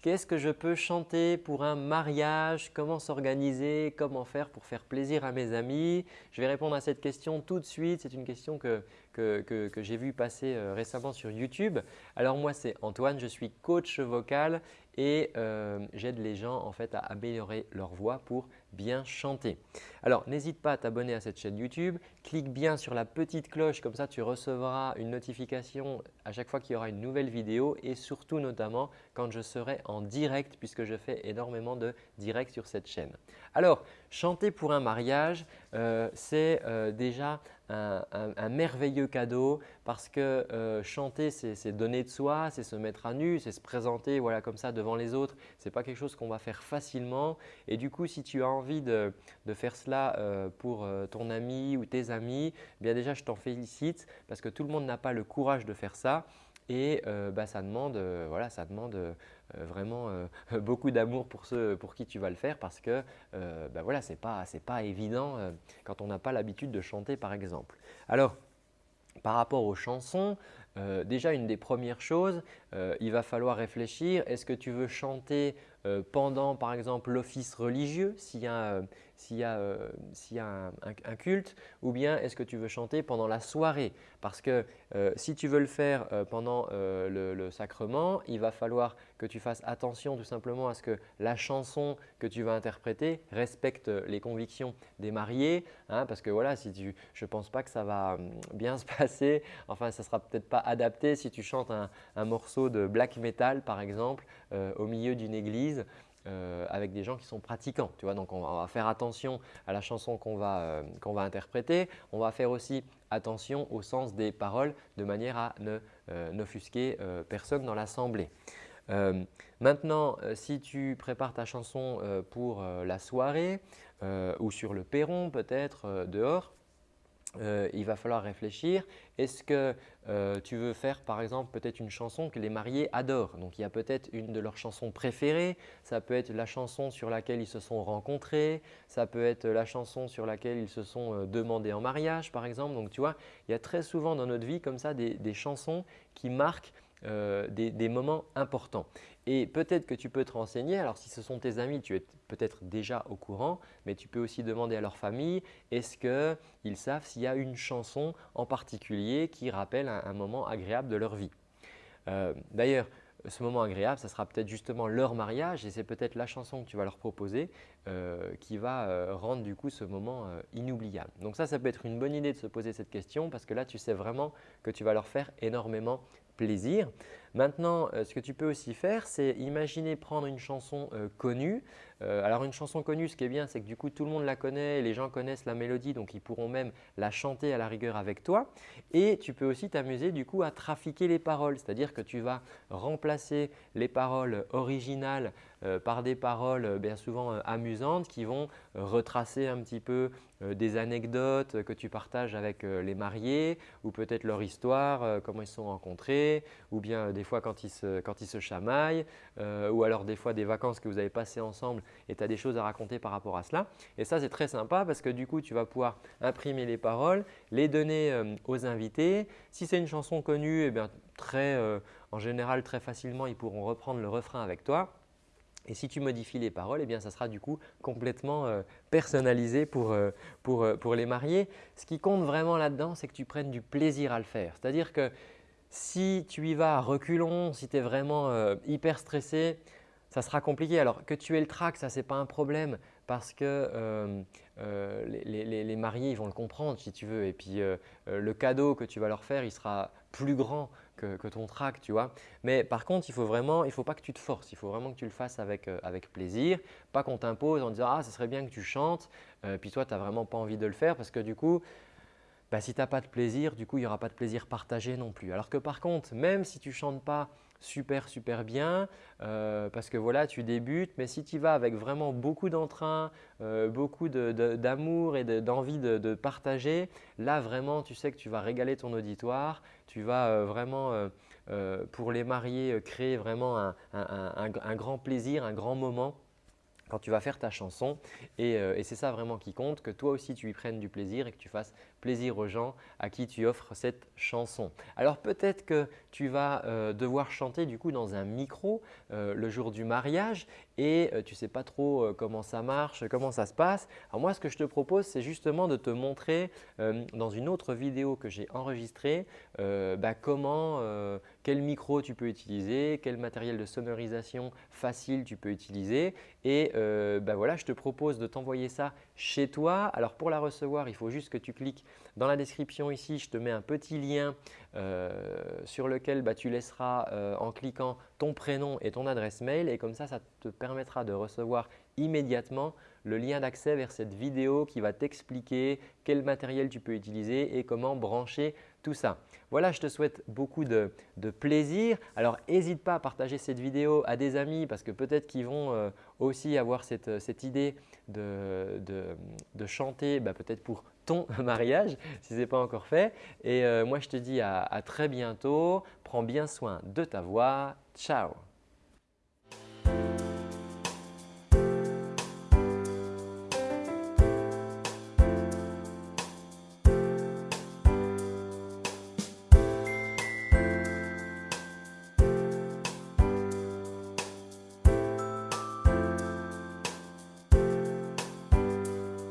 Qu'est-ce que je peux chanter pour un mariage? Comment s'organiser? Comment faire pour faire plaisir à mes amis? Je vais répondre à cette question tout de suite. C'est une question que, que, j'ai vue passer euh, récemment sur YouTube. Alors moi, c'est Antoine, je suis coach vocal et euh, j'aide les gens en fait à améliorer leur voix pour bien chanter. Alors n'hésite pas à t'abonner à cette chaîne YouTube, clique bien sur la petite cloche comme ça tu recevras une notification à chaque fois qu'il y aura une nouvelle vidéo et surtout notamment quand je serai en direct puisque je fais énormément de directs sur cette chaîne. Alors chanter pour un mariage, euh, c'est déjà un, merveilleux cadeau parce que euh, chanter, c'est donner de soi, c'est se mettre à nu, c'est se présenter voilà, comme ça devant les autres. Ce n'est pas quelque chose qu'on va faire facilement et du coup, si tu as envie de, faire cela euh, pour euh, ton ami ou tes amis, eh bien déjà, je t'en félicite parce que tout le monde n'a pas le courage de faire ça et bah, ça demande, voilà, ça demande vraiment beaucoup d'amour pour ceux pour qui tu vas le faire parce que bah, voilà, ce n'est pas, pas évident quand on n'a pas l'habitude de chanter par exemple. Alors, par rapport aux chansons, euh, déjà une des premières choses, euh, il va falloir réfléchir, est-ce que tu veux chanter euh, pendant par exemple l'office religieux? S'il un, culte ou bien est-ce que tu veux chanter pendant la soirée? Parce que si tu veux le faire pendant le, sacrement, il va falloir que tu fasses attention tout simplement à ce que la chanson que tu vas interpréter respecte les convictions des mariés hein, parce que voilà, si tu, je ne pense pas que ça va hum, bien se passer, enfin ça ne sera peut-être pas adapté si tu chantes un, morceau de black metal par exemple euh, au milieu d'une église euh, avec des gens qui sont pratiquants. Tu vois Donc, on va faire attention à la chanson qu'on va, euh, va, interpréter. On va faire aussi attention au sens des paroles de manière à ne n'offusquer personne dans l'assemblée. maintenant, si tu prépares ta chanson pour la soirée ou sur le perron peut-être dehors, euh, il va falloir réfléchir. Est-ce que euh, tu veux faire par exemple peut-être une chanson que les mariés adorent? Donc il y a peut-être une de leurs chansons préférées, ça peut être la chanson sur laquelle ils se sont rencontrés, ça peut être la chanson sur laquelle ils se sont euh, demandés en mariage par exemple. Donc tu vois, il y a très souvent dans notre vie comme ça des chansons qui marquent euh, des, moments importants. Et peut-être que tu peux te renseigner, alors si ce sont tes amis, tu es peut-être déjà au courant, mais tu peux aussi demander à leur famille, est-ce qu'ils savent s'il y a une chanson en particulier qui rappelle un, moment agréable de leur vie? Euh, d'ailleurs, ce moment agréable, ça sera peut-être justement leur mariage et c'est peut-être la chanson que tu vas leur proposer euh, qui va rendre du coup ce moment inoubliable. Donc ça, ça peut être une bonne idée de se poser cette question parce que là, tu sais vraiment que tu vas leur faire énormément plaisir. Maintenant, euh, ce que tu peux aussi faire, c'est imaginer prendre une chanson euh, connue. Euh, alors une chanson connue, ce qui est bien, c'est que du coup tout le monde la connaît, les gens connaissent la mélodie, donc ils pourront même la chanter à la rigueur avec toi. Et tu peux aussi t'amuser du coup à trafiquer les paroles, c'est-à-dire que tu vas remplacer les paroles originales par des paroles bien souvent amusantes qui vont retracer un petit peu des anecdotes que tu partages avec les mariés ou peut-être leur histoire, comment ils se sont rencontrés ou bien des fois quand ils se, quand ils se chamaillent euh, ou alors des fois des vacances que vous avez passées ensemble et tu as des choses à raconter par rapport à cela. Et ça, c'est très sympa parce que du coup, tu vas pouvoir imprimer les paroles, les donner euh, aux invités. Si c'est une chanson connue, eh bien, très, euh, en général, très facilement, ils pourront reprendre le refrain avec toi. Et si tu modifies les paroles, eh bien, ça sera du coup complètement personnalisé pour, pour, pour, les mariés. Ce qui compte vraiment là-dedans, c'est que tu prennes du plaisir à le faire. C'est-à-dire que si tu y vas à reculons, si tu es vraiment euh, hyper stressé, ça sera compliqué. Alors que tu aies le trac, ça n'est pas un problème parce que euh, euh, les, mariés vont le comprendre si tu veux. Et puis le cadeau que tu vas leur faire, il sera plus grand que, ton trac, tu vois. Mais par contre, il faut vraiment, il faut pas que tu te forces. Il faut vraiment que tu le fasses avec, avec plaisir. Pas qu'on t'impose en disant « Ah, ce serait bien que tu chantes ». Puis toi, tu n'as vraiment pas envie de le faire parce que du coup, bah, si tu n'as pas de plaisir, du coup, il n'y aura pas de plaisir partagé non plus. Alors que par contre, même si tu ne chantes pas super super bien euh, parce que voilà tu débutes mais si tu vas avec vraiment beaucoup d'entrain, euh, beaucoup d'amour et d'envie de, partager, là vraiment tu sais que tu vas régaler ton auditoire, tu vas euh, vraiment pour les mariés créer vraiment un grand plaisir, un grand moment quand tu vas faire ta chanson. Euh, et, c'est ça vraiment qui compte, que toi aussi tu y prennes du plaisir et que tu fasses plaisir aux gens à qui tu offres cette chanson. Alors peut-être que tu vas euh, devoir chanter du coup dans un micro euh, le jour du mariage et tu ne sais pas trop comment ça marche, comment ça se passe. Alors moi ce que je te propose c'est justement de te montrer dans une autre vidéo que j'ai enregistrée bah, comment, quel micro tu peux utiliser, quel matériel de sonorisation facile tu peux utiliser et euh, ben voilà, je te propose de t'envoyer ça chez toi. Alors pour la recevoir, il faut juste que tu cliques dans la description ici, je te mets un petit lien euh, sur lequel bah, tu laisseras euh, en cliquant ton prénom et ton adresse mail et comme ça, ça te permettra de recevoir immédiatement le lien d'accès vers cette vidéo qui va t'expliquer quel matériel tu peux utiliser et comment brancher tout ça. Voilà, je te souhaite beaucoup de, plaisir. Alors, n'hésite pas à partager cette vidéo à des amis parce que peut-être qu'ils vont euh, aussi avoir cette, idée de, chanter bah, peut-être pour ton mariage si ce n'est pas encore fait. Et euh, moi, je te dis à très bientôt. Prends bien soin de ta voix. Ciao